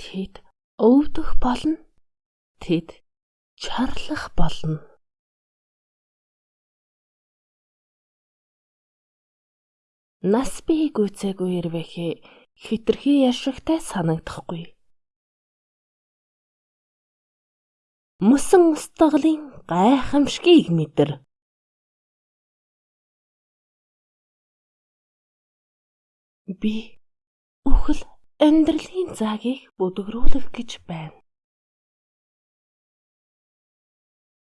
Тэд өвдөх болно. Тэд чарлах болно. Нас бие гүйцээгүй ирвэхээ хитрхи яшигтай санагдахгүй. Мөсөн устгалын гайхамшгийг мэдэр. Би өхөл амьдралын цагийг бүдгрүүлэх гэж байна.